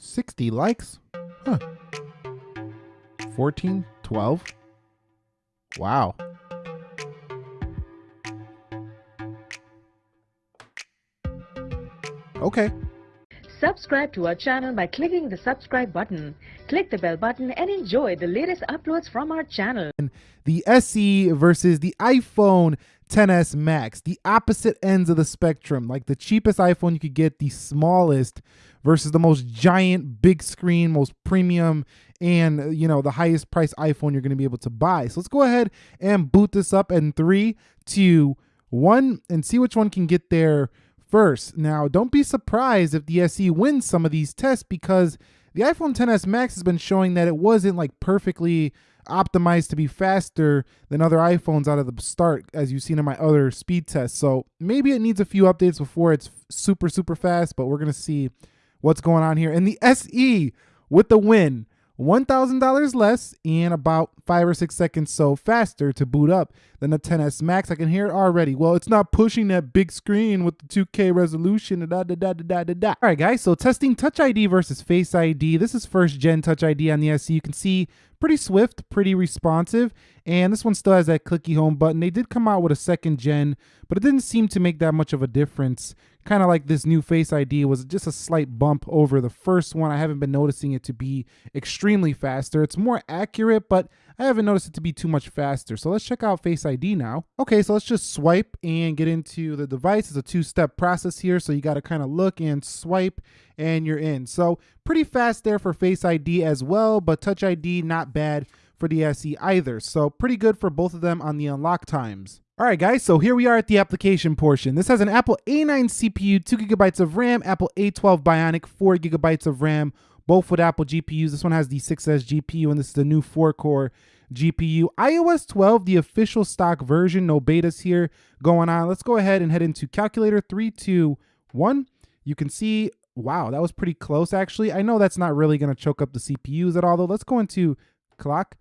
60 likes? Huh. 14, 12? Wow. Okay. Subscribe to our channel by clicking the subscribe button. Click the bell button and enjoy the latest uploads from our channel. The SE versus the iPhone 10s Max, the opposite ends of the spectrum. Like the cheapest iPhone you could get, the smallest versus the most giant, big screen, most premium, and uh, you know the highest price iPhone you're going to be able to buy. So let's go ahead and boot this up in three, two, one, and see which one can get there first. Now, don't be surprised if the SE wins some of these tests because the iPhone 10s Max has been showing that it wasn't like perfectly optimized to be faster than other iPhones out of the start, as you've seen in my other speed tests. So maybe it needs a few updates before it's super, super fast, but we're going to see what's going on here. And the SE with the win. $1,000 less and about five or six seconds so faster to boot up than the 10s Max. I can hear it already. Well, it's not pushing that big screen with the 2K resolution. Da, da, da, da, da, da. All right, guys, so testing Touch ID versus Face ID. This is first gen Touch ID on the SE. You can see pretty swift, pretty responsive, and this one still has that clicky home button. They did come out with a second gen, but it didn't seem to make that much of a difference kind of like this new Face ID was just a slight bump over the first one. I haven't been noticing it to be extremely faster. It's more accurate, but I haven't noticed it to be too much faster. So let's check out Face ID now. Okay, so let's just swipe and get into the device. It's a two-step process here, so you got to kind of look and swipe and you're in. So pretty fast there for Face ID as well, but Touch ID not bad for the SE either. So pretty good for both of them on the unlock times. All right, guys, so here we are at the application portion. This has an Apple A9 CPU, 2 gigabytes of RAM, Apple A12 Bionic, 4 gigabytes of RAM, both with Apple GPUs. This one has the 6S GPU, and this is the new 4-core GPU. iOS 12, the official stock version, no betas here going on. Let's go ahead and head into calculator, three, two, one. You can see, wow, that was pretty close, actually. I know that's not really going to choke up the CPUs at all, though. Let's go into clock,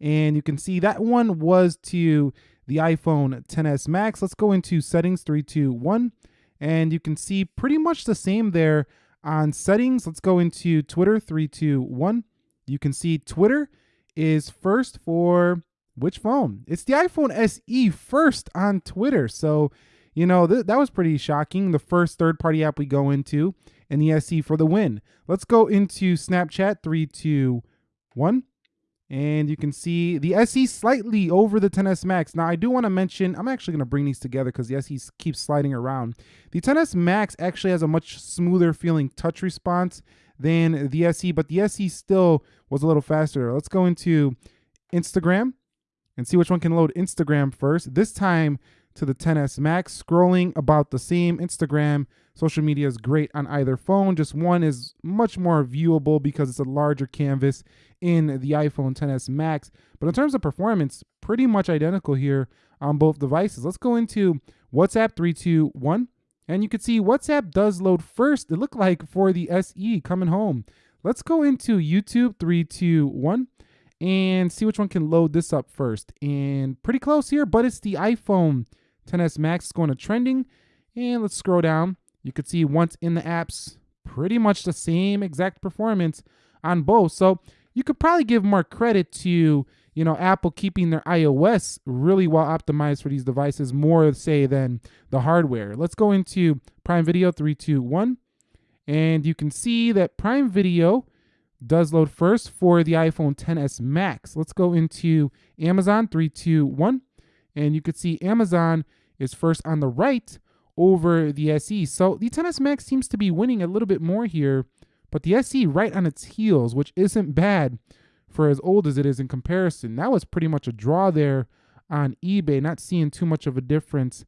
and you can see that one was to the iPhone 10s Max. Let's go into settings, three, two, one. And you can see pretty much the same there on settings. Let's go into Twitter, three, two, one. You can see Twitter is first for which phone? It's the iPhone SE first on Twitter. So, you know, th that was pretty shocking. The first third party app we go into and the SE for the win. Let's go into Snapchat, three, two, one. And you can see the SE slightly over the 10s Max. Now, I do want to mention, I'm actually going to bring these together because the SE keeps sliding around. The 10s Max actually has a much smoother feeling touch response than the SE, but the SE still was a little faster. Let's go into Instagram and see which one can load Instagram first. This time to the 10s Max, scrolling about the same. Instagram social media is great on either phone. Just one is much more viewable because it's a larger canvas in the iPhone 10s Max. But in terms of performance, pretty much identical here on both devices. Let's go into WhatsApp 321. And you can see WhatsApp does load first, it looked like for the SE coming home. Let's go into YouTube 321 and see which one can load this up first. And pretty close here, but it's the iPhone 10s Max going to trending. And let's scroll down. You could see once in the apps, pretty much the same exact performance on both. So you could probably give more credit to, you know, Apple keeping their iOS really well optimized for these devices more, say, than the hardware. Let's go into Prime Video 321. And you can see that Prime Video does load first for the iPhone 10s Max. Let's go into Amazon 321. And you could see Amazon is first on the right over the SE. So the 10s Max seems to be winning a little bit more here, but the SE right on its heels, which isn't bad for as old as it is in comparison. That was pretty much a draw there on eBay, not seeing too much of a difference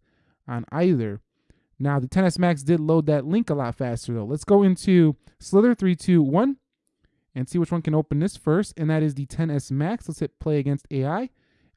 on either. Now, the 10s Max did load that link a lot faster, though. Let's go into Slither 321 and see which one can open this first, and that is the 10s Max. Let's hit play against AI,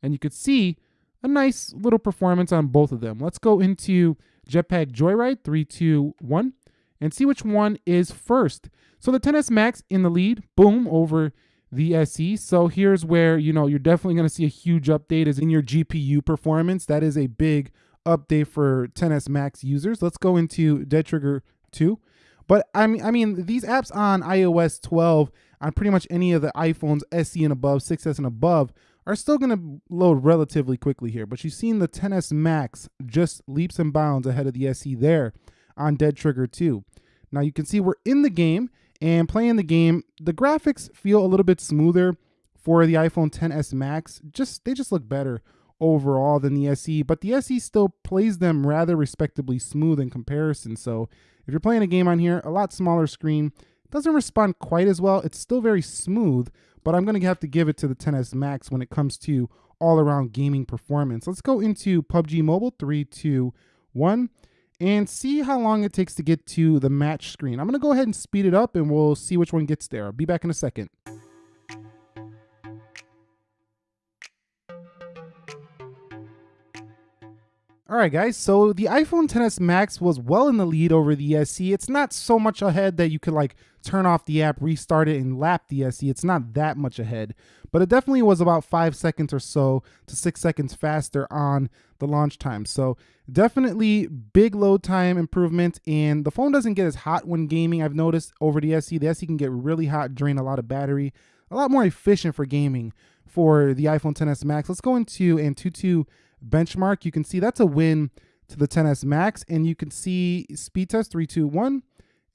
and you could see a nice little performance on both of them. Let's go into Jetpack Joyride 321 and see which one is first. So the 10s Max in the lead, boom, over the SE. So here's where, you know, you're definitely going to see a huge update is in your GPU performance. That is a big update for 10s Max users. Let's go into Dead Trigger 2. But I mean, I mean, these apps on iOS 12 on pretty much any of the iPhones SE and above, 6S and above are still going to load relatively quickly here. But you've seen the 10s Max just leaps and bounds ahead of the SE there on Dead Trigger 2. Now you can see we're in the game and playing the game. The graphics feel a little bit smoother for the iPhone 10s Max. Just they just look better overall than the SE, but the SE still plays them rather respectably smooth in comparison. So if you're playing a game on here, a lot smaller screen, doesn't respond quite as well. It's still very smooth, but I'm going to have to give it to the 10s Max when it comes to all around gaming performance. Let's go into PUBG Mobile, three, two, one, and see how long it takes to get to the match screen. I'm going to go ahead and speed it up and we'll see which one gets there. I'll be back in a second. All right, guys, so the iPhone 10s Max was well in the lead over the SE. It's not so much ahead that you could like turn off the app, restart it, and lap the SE. It's not that much ahead, but it definitely was about five seconds or so to six seconds faster on the launch time. So definitely big load time improvement, and the phone doesn't get as hot when gaming. I've noticed over the SE, the SE can get really hot, drain a lot of battery, a lot more efficient for gaming for the iPhone 10s Max. Let's go into Antutu benchmark, you can see that's a win to the 10s Max. And you can see speed test 321.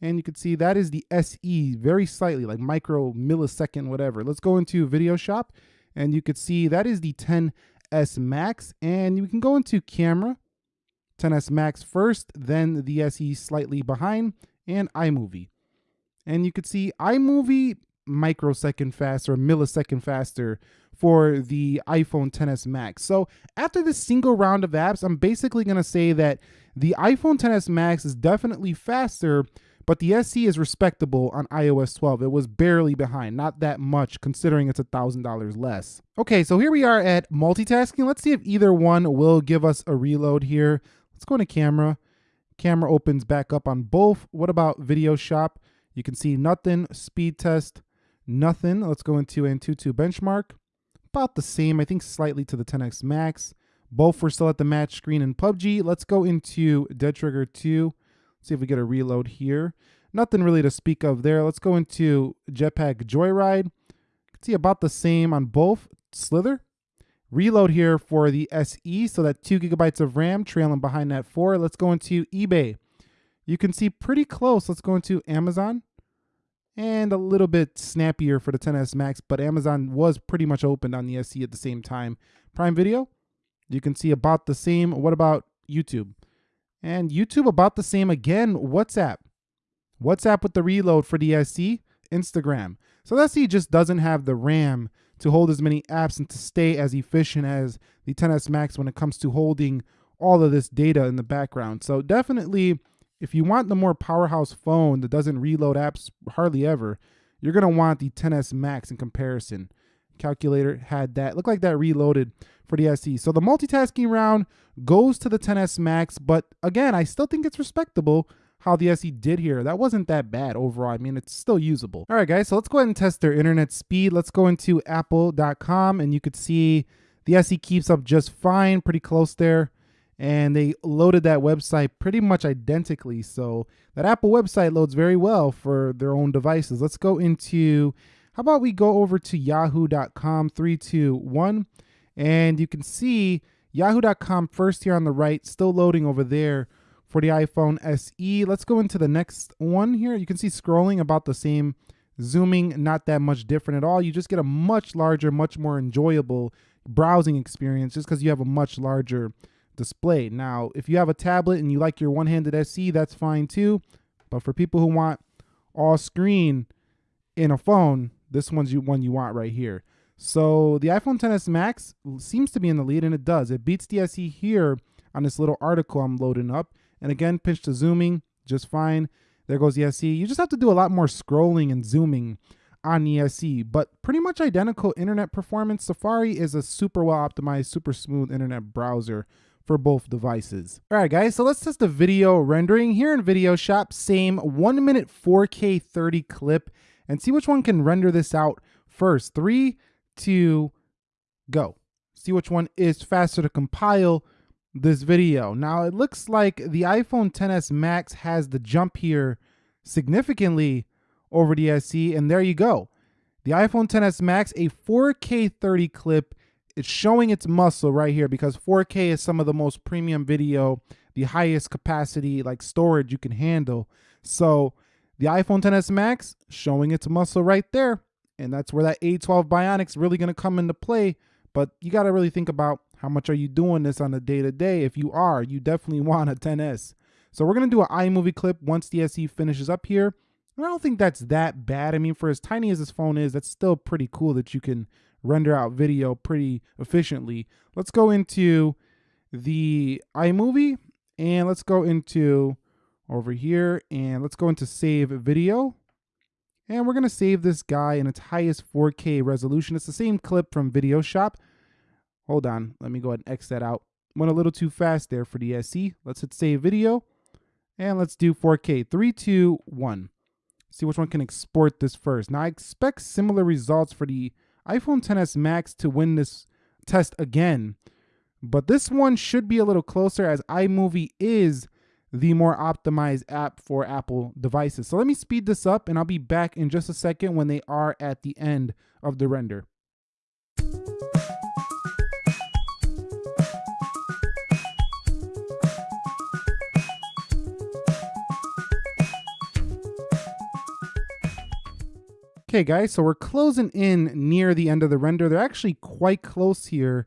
And you can see that is the SE very slightly, like micro millisecond, whatever. Let's go into Video Shop. And you could see that is the 10s Max. And you can go into camera, 10s Max first, then the SE slightly behind, and iMovie. And you could see iMovie microsecond faster, millisecond faster for the iPhone 10s Max. So after this single round of apps, I'm basically going to say that the iPhone 10s Max is definitely faster, but the SE is respectable on iOS 12. It was barely behind, not that much considering it's $1,000 less. Okay, so here we are at multitasking. Let's see if either one will give us a reload here. Let's go into camera. Camera opens back up on both. What about video shop? You can see nothing, speed test, nothing. Let's go into Antutu benchmark. About the same, I think slightly to the 10X Max. Both were still at the match screen in PUBG. Let's go into Dead Trigger 2. See if we get a reload here. Nothing really to speak of there. Let's go into Jetpack Joyride. See about the same on both. Slither. Reload here for the SE, so that 2 gigabytes of RAM trailing behind that 4. Let's go into eBay. You can see pretty close. Let's go into Amazon and a little bit snappier for the 10s Max, but Amazon was pretty much opened on the SE at the same time. Prime Video, you can see about the same. What about YouTube? And YouTube about the same again. WhatsApp. WhatsApp with the reload for SE. Instagram. So the SE just doesn't have the RAM to hold as many apps and to stay as efficient as the 10s Max when it comes to holding all of this data in the background. So definitely if you want the more powerhouse phone that doesn't reload apps hardly ever, you're to want the 10s Max in comparison. Calculator had that. Looked like that reloaded for the SE. So the multitasking round goes to the 10s Max, but again, I still think it's respectable how the SE did here. That wasn't that bad overall. I mean, it's still usable. All right, guys, so let's go ahead and test their internet speed. Let's go into apple.com and you could see the SE keeps up just fine, pretty close there and they loaded that website pretty much identically. So that Apple website loads very well for their own devices. Let's go into, how about we go over to yahoo.com, three, two, one, and you can see yahoo.com first here on the right, still loading over there for the iPhone SE. Let's go into the next one here. You can see scrolling about the same, zooming not that much different at all. You just get a much larger, much more enjoyable browsing experience just because you have a much larger display. Now, if you have a tablet and you like your one-handed SE, that's fine too. But for people who want all screen in a phone, this one's you one you want right here. So the iPhone 10s Max seems to be in the lead, and it does. It beats the SE here on this little article I'm loading up. And again, pinch to zooming, just fine. There goes the SE. You just have to do a lot more scrolling and zooming on the SE, but pretty much identical internet performance. Safari is a super well optimized, super smooth internet browser for both devices. All right, guys, so let's test the video rendering here in Video Shop. Same one minute 4K 30 clip and see which one can render this out first. Three, two, go. See which one is faster to compile this video. Now it looks like the iPhone 10s Max has the jump here significantly over the SE. And there you go. The iPhone 10s Max, a 4K 30 clip. It's showing its muscle right here because 4K is some of the most premium video, the highest capacity like storage you can handle. So the iPhone 10s Max showing its muscle right there. And that's where that A12 Bionic's really going to come into play. But you got to really think about how much are you doing this on a day to day? If you are, you definitely want a 10S. So we're going to do an iMovie clip once the SE finishes up here. And I don't think that's that bad. I mean, for as tiny as this phone is, that's still pretty cool that you can render out video pretty efficiently. Let's go into the iMovie and let's go into over here and let's go into save video. And we're going to save this guy in its highest 4K resolution. It's the same clip from Video Shop. Hold on. Let me go ahead and X that out. Went a little too fast there for the SE. Let's hit save video. And let's do 4K. 3, 2, 1. See which one can export this first. Now, I expect similar results for the iPhone 10s Max to win this test again. But this one should be a little closer as iMovie is the more optimized app for Apple devices. So let me speed this up and I'll be back in just a second when they are at the end of the render. Okay guys, so we're closing in near the end of the render. They're actually quite close here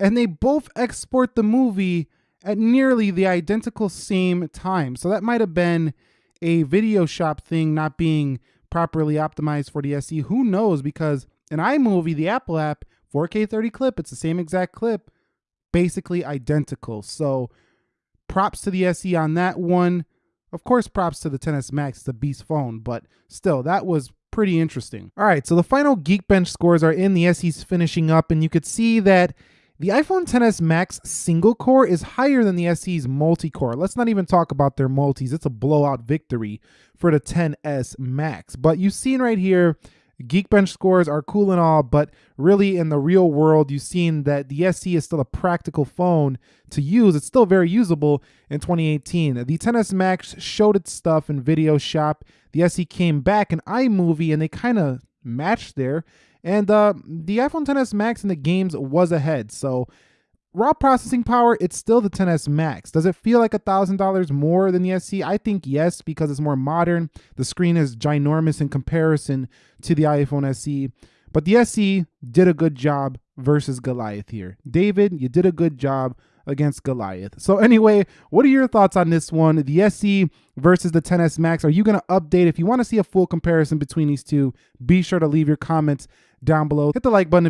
and they both export the movie at nearly the identical same time. So that might have been a video shop thing not being properly optimized for the SE. Who knows? Because in iMovie, the Apple app, 4K 30 clip, it's the same exact clip, basically identical. So props to the SE on that one. Of course, props to the 10s Max, a beast phone, but still, that was pretty interesting. All right, so the final Geekbench scores are in. The SE's finishing up, and you could see that the iPhone 10s Max single core is higher than the SE's multi-core. Let's not even talk about their multis. It's a blowout victory for the 10s Max. But you've seen right here, Geekbench scores are cool and all, but really in the real world, you've seen that the SE is still a practical phone to use. It's still very usable in 2018. The 10s Max showed its stuff in Video Shop. The SE came back in iMovie and they kind of matched there. And uh, the iPhone 10s Max in the games was ahead. So raw processing power, it's still the 10s Max. Does it feel like a $1,000 more than the SE? I think yes, because it's more modern. The screen is ginormous in comparison to the iPhone SE. But the SE did a good job versus Goliath here. David, you did a good job against Goliath. So anyway, what are your thoughts on this one? The SE versus the 10s Max. Are you going to update? If you want to see a full comparison between these two, be sure to leave your comments down below. Hit the like button